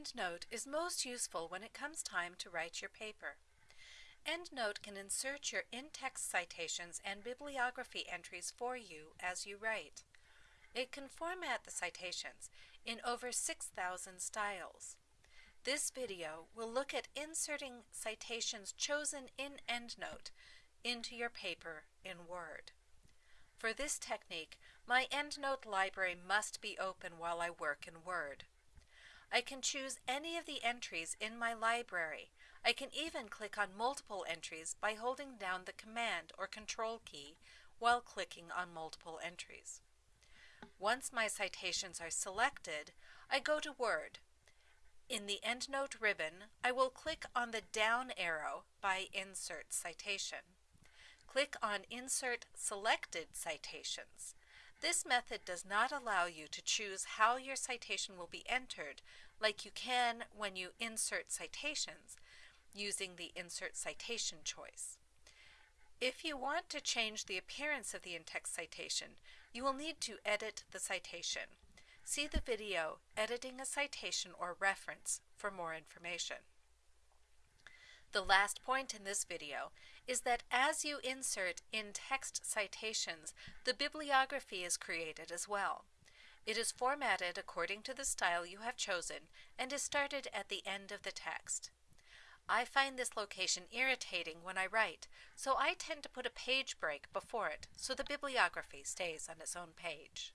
EndNote is most useful when it comes time to write your paper. EndNote can insert your in-text citations and bibliography entries for you as you write. It can format the citations in over 6,000 styles. This video will look at inserting citations chosen in EndNote into your paper in Word. For this technique, my EndNote library must be open while I work in Word. I can choose any of the entries in my library. I can even click on multiple entries by holding down the Command or Control key while clicking on multiple entries. Once my citations are selected, I go to Word. In the EndNote ribbon, I will click on the down arrow by Insert Citation. Click on Insert Selected Citations. This method does not allow you to choose how your citation will be entered like you can when you insert citations using the Insert Citation choice. If you want to change the appearance of the in-text citation, you will need to edit the citation. See the video Editing a Citation or Reference for more information. The last point in this video is that as you insert in-text citations, the bibliography is created as well. It is formatted according to the style you have chosen and is started at the end of the text. I find this location irritating when I write, so I tend to put a page break before it so the bibliography stays on its own page.